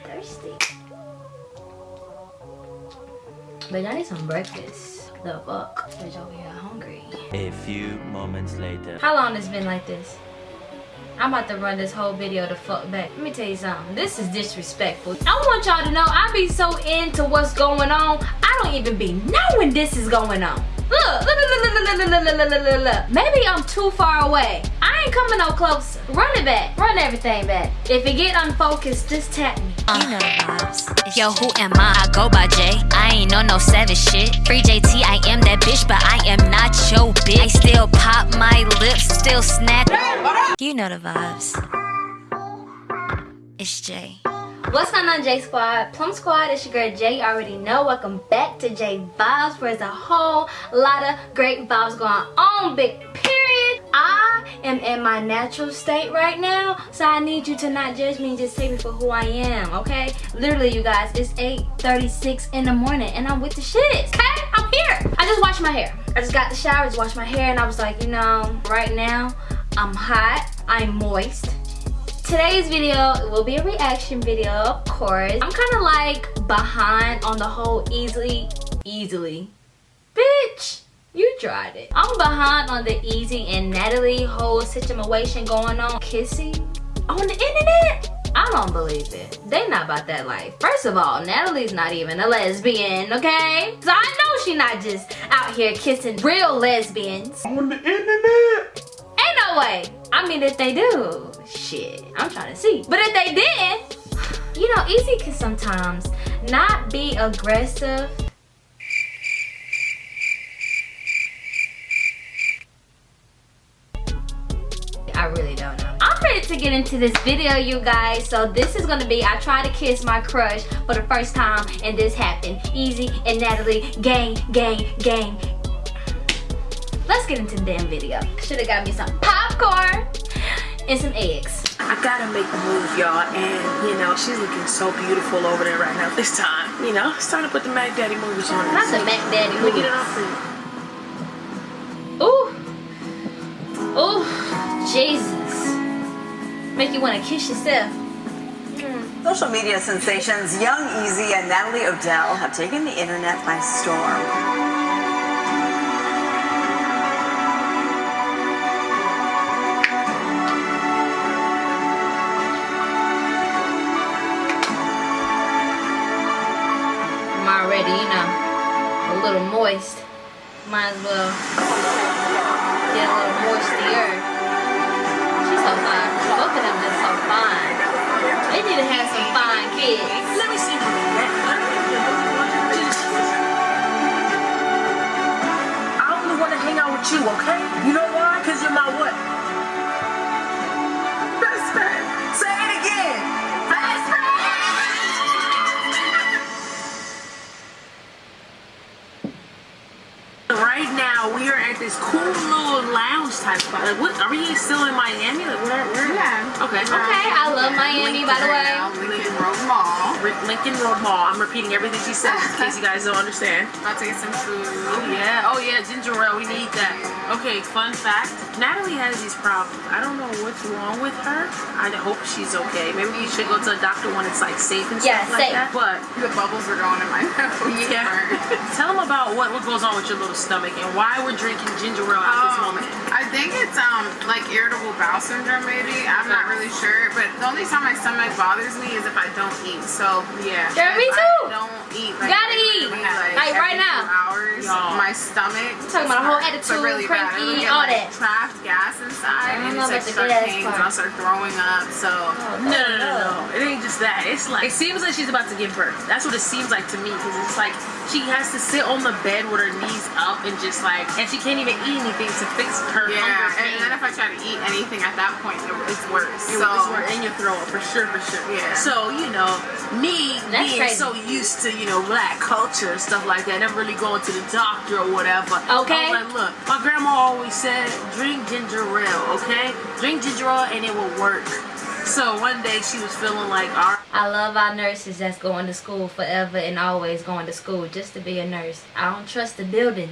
thirsty. But I need some breakfast. The fuck? Bitch over here hungry. A few moments later. How long it's been like this? I'm about to run this whole video the fuck back. Let me tell you something. This is disrespectful. I want y'all to know I be so into what's going on. I don't even be knowing this is going on. Look, look, look, look, look, look, look, look, look. Maybe I'm too far away. I ain't coming no closer. Run it back. Run everything back. If it get unfocused, just tap me. You know the vibes. Yo, who am I? I go by J. I ain't on no savage shit. Free JT, I am that bitch, but I am not your bitch. I still pop my lips, still snap. You know the vibes. It's Jay. What's going on J Squad? Plum Squad, it's your girl Jay. You already know. Welcome back to J Vibes where there's a whole lot of great vibes going on. Big period. I am in my natural state right now. So I need you to not judge me and just take me for who I am, okay? Literally, you guys, it's 8.36 in the morning and I'm with the shits, okay? I'm here. I just washed my hair. I just got the shower, just washed my hair and I was like, you know, right now, I'm hot, I'm moist today's video will be a reaction video of course i'm kind of like behind on the whole easily easily bitch you tried it. I'm behind on the easy and natalie whole situation going on. Kissing on the internet? I don't believe it. They not about that life. First of all natalie's not even a lesbian okay? So i know she not just out here kissing real lesbians. On the internet? Ain't no way. I mean, if they do, shit, I'm trying to see. But if they didn't, you know, Easy can sometimes not be aggressive. To get into this video, you guys. So this is gonna be, I try to kiss my crush for the first time and this happened. Easy and Natalie, gang, gang, gang, let's get into the damn video. Should have got me some popcorn and some eggs. I gotta make the move, y'all, and you know, she's looking so beautiful over there right now this time. You know, it's time to put the Mac Daddy movies on. Not the Mac Daddy movies. get it off Ooh. Ooh, Jesus. Make you want to kiss yourself. Hmm. Social media sensations Young Easy and Natalie Odell have taken the internet by storm. already, you know, a little moist. Might as well get a little moistier. She's so fine. Both of them just so fine. They need to have some fine kids. Let me see. I only want to hang out with you, okay? You know why? Because you're my what? Best friend. Say it again. Best friend. Right now, we are at this cool little lounge type spot. Like, what? Are we still in Miami? Okay. I love Miami, by the way. Lincoln Road Mall. Lincoln Road Mall. I'm repeating everything she said in case you guys don't understand. I'll take some food. Oh yeah. Oh yeah. Ginger ale. We need that. Okay. Fun fact. Natalie has these problems. I don't know what's wrong with her. I hope she's okay. Maybe you should go to a doctor when it's like safe and yeah, stuff safe. like that. But the bubbles are going in my mouth. Yeah. Tell them about what, what goes on with your little stomach and why we're drinking ginger ale at this um, moment. I think it's um like irritable bowel syndrome maybe. I'm not really sure. But the only time my stomach bothers me is if I don't eat. So yeah. Sure, me too. I eat. Like, Gotta eat. Like, like right now. Hours. My stomach. I'm talking about a whole attitude, really cranky, get, all like, that. Trapped gas inside. I and know it's like the start gas pains part. and I'll start throwing up. So Oh, No, no, no, no. It ain't just that. It's like it seems like she's about to give birth. That's what it seems like to me because it's like she has to sit on the bed with her knees up and just like, and she can't even eat anything to fix her yeah, hunger and then if I try to eat anything at that point, it's worse. It so was more in your throat for sure, for sure. Yeah. So you know, me That's being crazy. so used to you know black culture and stuff like that, never really going to the doctor or whatever. Okay. Like, look, my grandma always said, drink ginger ale, okay? Drink ginger ale and it will work. So one day she was feeling like, all right. I love our nurses that's going to school forever and always going to school just to be a nurse. I don't trust the building.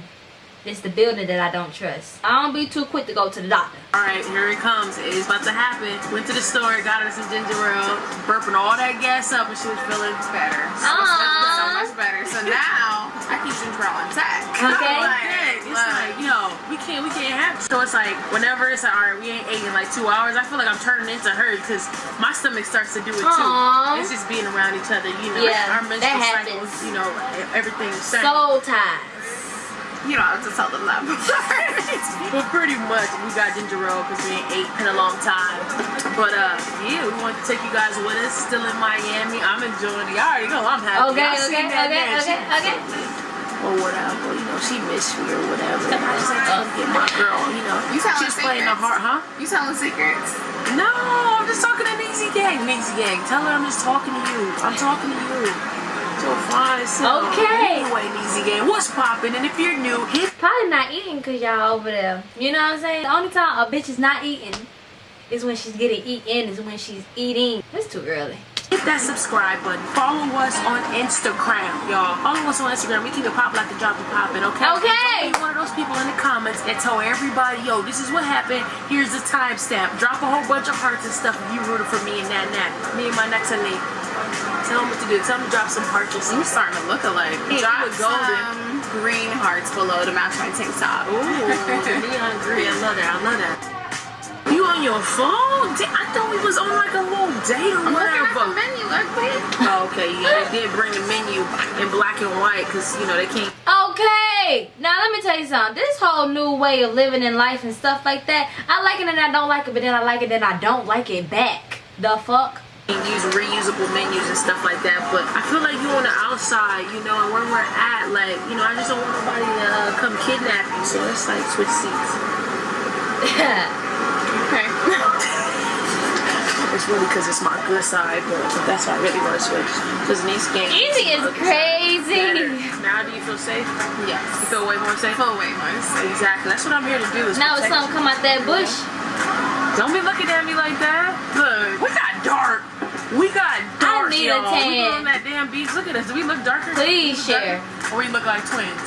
It's the building that I don't trust. I don't be too quick to go to the doctor. All right, here it comes. It's about to happen. Went to the store, got her some ginger ale, burping all that gas up, and she was feeling better. So, Aww. so much better. So now I keep ginger ale intact. Okay. Like, it's like, yo, we can't, we can't have. So it's like, whenever it's like, all right, we ain't ate in like two hours. I feel like I'm turning into her because my stomach starts to do it too. Aw. It's just being around each other, you know. Yeah, our menstrual that cycles, happens. you know, everything. Soul ties. You don't have to tell them that. But pretty much, we got ginger ale because we ain't ate in a long time. But uh, yeah, we want to take you guys with us. Still in Miami. I'm enjoying it. Y'all already know I'm happy. Okay, Y'all seen okay, that okay, man. okay, She- okay. Or whatever, you know, she missed me or whatever. And I just like to come get my girl, you know. You telling She's playing the heart, huh? You telling secrets? No, I'm just talking to Neezy Gang. Neezy Gang, tell her I'm just talking to you. I'm talking to you. So fine, so. Okay. Anyway, Neezy Gang, what's popping? And if you're new, hit Probably not eating because y'all over there. You know what I'm saying? The only time a bitch is not eating is when she's getting eaten, is when she's eating. It's too early. That subscribe button. Follow us on Instagram, y'all. Follow us on Instagram. We keep it pop like the drop it popping, okay? Okay. Don't be one of those people in the comments and tell everybody, yo, this is what happened. Here's the timestamp. Drop a whole bunch of hearts and stuff if you rooted for me and that and that. Me and my next and Nate. Tell them what to do. Tell them to drop some hearts or You something. starting to look alike. Hey, Drop golden. some green hearts below to match my tank top. Ooh, neon green. I love that. I love that. On your phone? I thought we was on like a little date or I'm looking at the whatever. menu, ugly. Oh, okay, yeah, they did bring the menu in black and white because, you know, they can't Okay, now let me tell you something. This whole new way of living in life and stuff like that, I like it and I don't like it, but then I like it and I don't like it back. The fuck? use reusable menus and stuff like that. But I feel like you on the outside, you know, and where we're at, like, you know, I just don't want nobody to uh, come kidnap you. So it's like switch seats. Okay. It's really because it's my good side, but that's why I really want to switch. Because in these games, Easy is crazy. Now do you feel safe? yes. You feel way more safe? Full weight most. Exactly. That's what I'm here to do. Is Now it's protect something come out that bush. Don't be looking at me like that. Look, we got dark. We got dark, I need a y'all. We on that damn beach. Look at us. Do we look darker? Please look share. darker? Or we look like twins?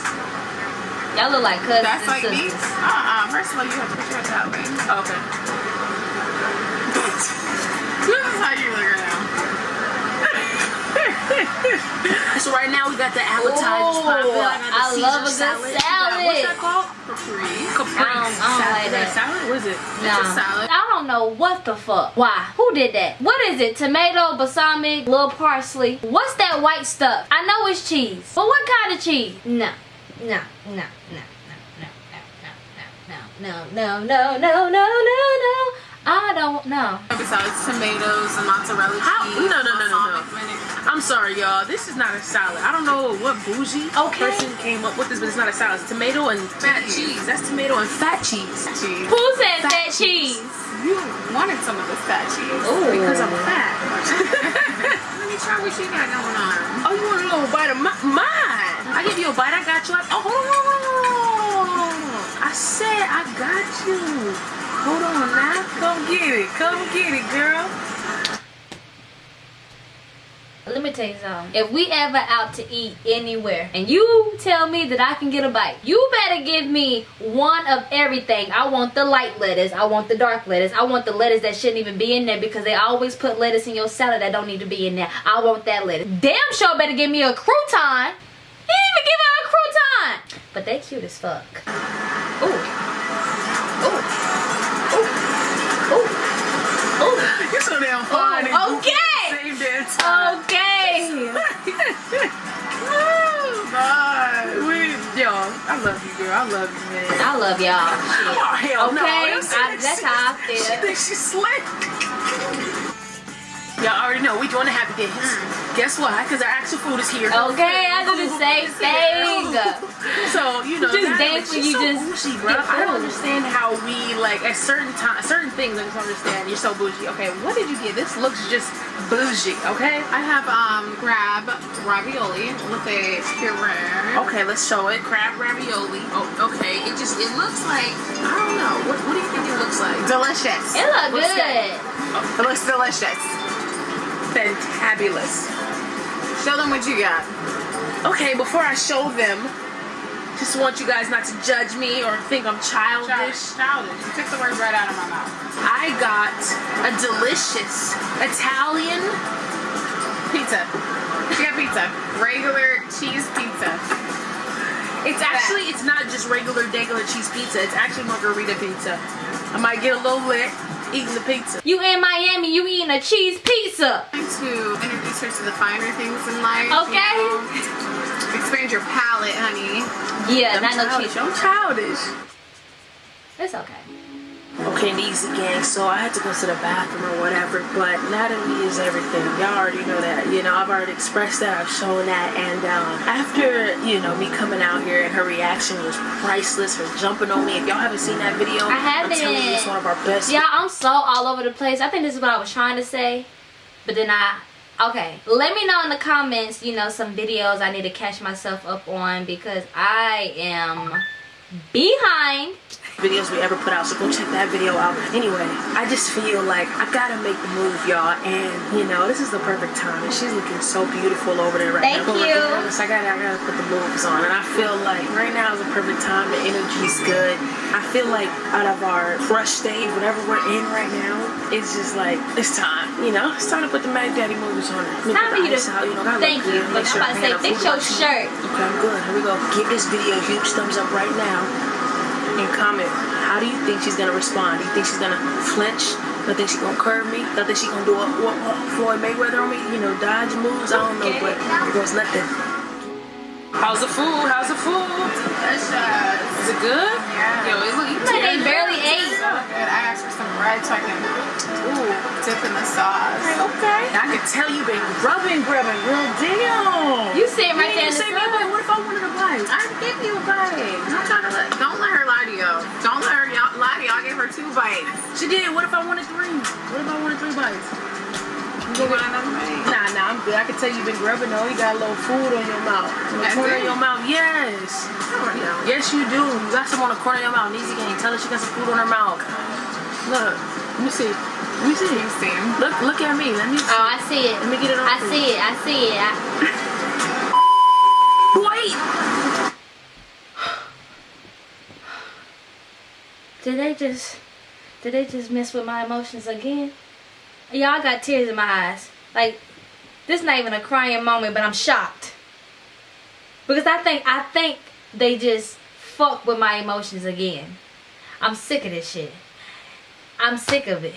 Y'all look like cousins That's and like me. Uh-uh. First of all, you have to put your head that way. Okay. This is how you look right now. So right now we got the appetizers. Ooh, popping. I, got the I love a good salad. We salad. What's that called? Capri. Capri. I don't- I don't salad. like that. that. salad? What is it? Nah. a salad. I don't know what the fuck. Why? Who did that? What is it? Tomato, balsamic, little parsley. What's that white stuff? I know it's cheese. But what kind of cheese? No. No. No. No. No. No. No. No. No. No. No. No. No. No. I don't know. Besides tomatoes and mozzarella How- cheese. no, no, no, no, no. I'm sorry, y'all. This is not a salad. I don't know what bougie Okay. person came up with this, but it's not a salad. It's tomato and fat Cheese. cheese. That's tomato and fat cheese. Cheese. Who said Fat that cheese? You wanted some of the fat cheese. Ooh. Because I'm fat. Let me try what you got going on. Oh, you want a little bite of mi- mine? I give you a bite. I got you. I, oh, hold on, hold on, hold on. I said I got you. Hold on now. Come get it. Come get it, girl. Let me tell you something. If we ever out to eat anywhere and you tell me that I can get a bite, you better give me one of everything. I want the light lettuce. I want the dark lettuce. I want the lettuce that shouldn't even be in there because they always put lettuce in your salad that don't need to be in there. I want that lettuce. Damn sure better give me a crouton. He didn't even give her a crouton. But they cute as fuck. Ooh. Ooh. You're so damn fine. Oh, okay. Same damn. Okay. Bye. We, yo, I love you, girl. I love you, man. I love y'all. Oh, hell. Okay, see I- that's how I feel. She thinks she's slick. Y'all already know we doing the happy dance. Guess what? Because our actual food is here. Okay, I do the same thing. So you know, Just dance when you so just bougie, bro. I don't understand how we like at certain time, certain things. I just don't understand. You're so bougie. Okay, what did you get? This looks just bougie. Okay. I have um crab ravioli with a puree. Okay, let's show it. Crab ravioli. Oh, okay. It just it looks like I don't know. What, what do you think it looks like? Delicious. It look What's good. It looks delicious. Fantabulous. Show them what you got. Okay, before I show them, Just want you guys not to judge me or think I'm childish. Childish. You took the words right out of my mouth. I got a delicious Italian. Pizza. She got pizza. Regular cheese pizza. It's actually it's not just regular regular cheese pizza. It's actually margherita pizza. I might get a little lit eating the pizza. You in Miami, you eating a cheese pizza. Trying to introduce her to the finer things in life. Okay. You know? Expand your palate, honey. Yeah, I'm not no cheese. I'm childish. It's okay. Okay, easy gang. So I had to go to the bathroom or whatever, but Natalie is everything. Y'all already know that. You know, I've already expressed that. I've shown that. And um, after you know me coming out here and her reaction was priceless. Her jumping on me. If y'all haven't seen that video, I have I'm telling you, haven't. it's one of our best. Yeah, I'm so all over the place. I think this is what I was trying to say. But then I okay. Let me know in the comments, you know, some videos I need to catch myself up on because I am behind. Videos we ever put out, so go check that video out. Anyway, I just feel like I gotta make the move, y'all, and you know, this is the perfect time. And she's looking so beautiful over there right Thank now. But you. I gotta, I gotta put the moves on, and I feel like right now is the perfect time. The energy's good. I feel like out of our fresh stage, whatever we're in right now, it's just like it's time. You know, it's time to put the Mac Daddy movies on. Let Time for you to- out, you know, Thank you. good. Make Look, sure I'm about to say, fix your shirt. Okay, I'm good. Here we go. Give this video a huge thumbs up right now and comment how do you think she's gonna respond? Do you think she's gonna flinch? Do you think she's gonna curve me? Do you think she's gonna do a, what, what, Floyd Mayweather on me? You know, dodge moves? I don't know, but here goes nothing. How's the food? How's the food? Delicious. Is it good? Yeah. Yo, it look, you Like they barely ate. So good. I asked for some bread so I can Ooh. dip in the sauce. Okay. I can tell you've been grubbing, grubbing, real Damn. You sitting right there in the say me a sun. bite. What if I wanted a bite? I gave you a bite. I'm trying to let, don't let her lie to y'all. Don't let her y'all- lie to you. I gave her two bites. She did. What if I wanted three? What if I wanted three bites? You want another bite? Nah, nah, I'm good. I can tell you've been grubbing though. You got a little food on your mouth. On the I corner do? of your mouth. Yes. No. Yes, you do. You got some on the corner of your mouth. Easy game. Tell her she got some food on her mouth. Look. Let me see. Let me see. You see? Look, look at me. Let me see. Oh, I see it. Let me get it on. I for see it. I see it. I, Wait. Did they just did they just mess with my emotions again? Y'all got tears in my eyes. Like this not even a crying moment, but I'm shocked. Because I think I think they just fuck with my emotions again. I'm sick of this shit. I'm sick of it.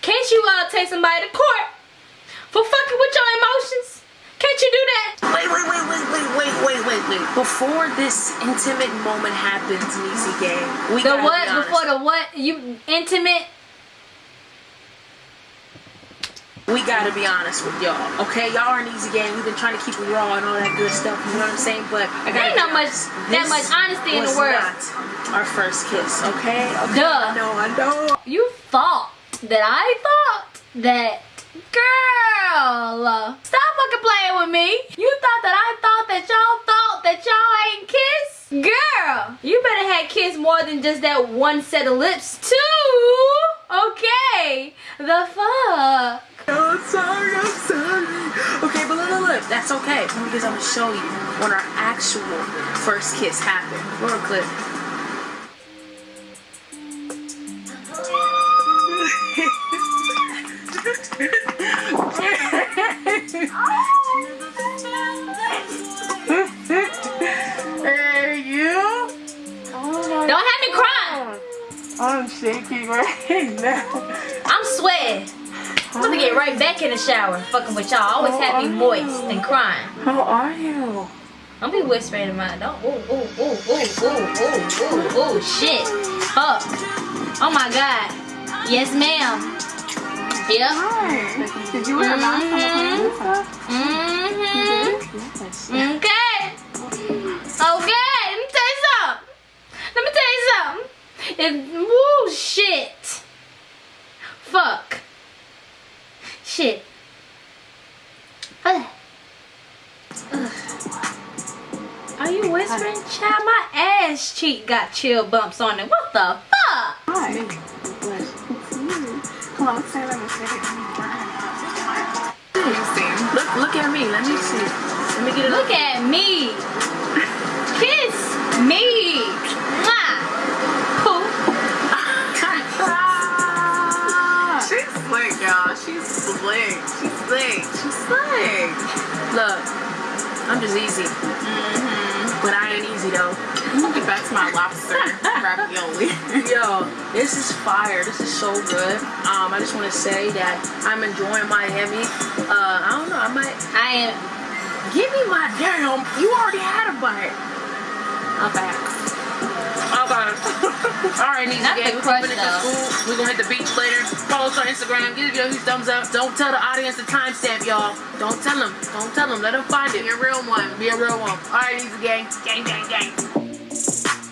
Can't you uh take somebody to court for fucking with your emotions? Can't you do that? Wait, wait, wait, wait, wait, wait, wait, wait, wait. Before this intimate moment happens, Niecy Gang, we The what be before the what? You intimate? We gotta be honest with y'all, okay? Y'all are an easy game. We've been trying to keep it raw and all that good stuff. You know what I'm saying? But I gotta Ain't not much- that This much honesty in the world. Not our first kiss, okay? okay? Duh. I know, I know. You thought that I thought that girl stop fucking playing with me. You thought that I thought that y'all thought that y'all ain't kiss? Girl, you better have kissed more than just that one set of lips too. Okay. The fuck? Oh, I'm sorry, I'm sorry. Okay, but look, look, look. That's okay because I'm gonna show you when our actual first kiss happened. Roll clip. right now. I'm sweating. I'm gonna get right back in the shower fucking with y'all. Always have me moist and crying. How are you? Don't be whispering in my don't ooh ooh ooh ooh ooh ooh ooh ooh shit. Fuck. Oh my god. Yes ma'am. Yep. Did you wear a mask plane? Mm-hmm. Okay. Okay. Something. If woo shit. Fuck. Shit. Ugh. Ugh. Are you whispering? Child, my ass cheek got chill bumps on it. What the fuck? Hi. Come on, let's say let me say it. You see? Look, look at me. Let me see. Let me get it. Look at me. Kiss. me. Slick. She's slick. Look, I'm just easy. Mm -hmm. But I ain't easy though. Get back to my lobster ravioli. Yo, this is fire. This is so good. Um, I just want to say that I'm enjoying Miami. Uh, I don't know. I might I am. give me my damn. You already had a bite. Okay. All right, Not gang. We're crush, gonna finish the though. school. We're gonna hit the beach later. Follow us on Instagram. Give your thumbs up. Don't tell the audience the timestamp, y'all. Don't tell them. Don't tell them. Let them find it. Be a real one. Be a real one. All right, Nisa gang. Gang, gang, gang.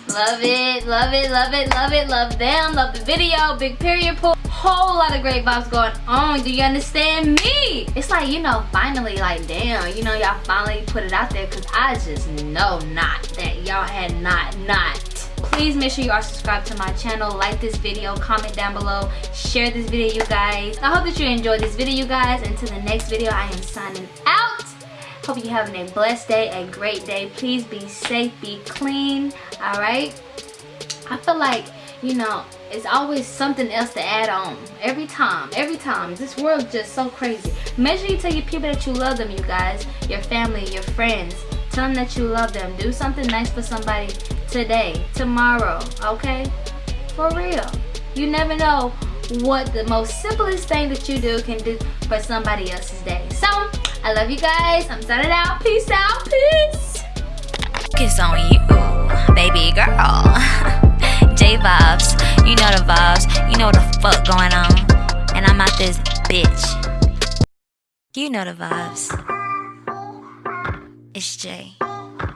Love it, love it, love it, love it, love them, love the video, big period pool. Whole lot of great vibes going on. Do you understand me? It's like, you know, finally, like, damn, you know, y'all finally put it out there because I just know not that y'all had not, not. Please make sure you are subscribed to my channel, like this video, comment down below, share this video, you guys. I hope that you enjoyed this video, you guys. Until the next video, I am signing out. Hope you're having a blessed day, a great day. Please be safe, be clean, all right? I feel like, you know, it's always something else to add on. Every time, every time. This world's just so crazy. Make sure you tell your people that you love them, you guys. Your family, your friends. Tell them that you love them. Do something nice for somebody today, tomorrow, okay? For real. You never know what the most simplest thing that you do can do for somebody else's day. So, I love you guys. I'm signing out. Peace out. Peace. Focus on you, baby girl. J vibes, you know the vibes, you know what the fuck going on. And I'm out this bitch. You know the vibes. It's Jay.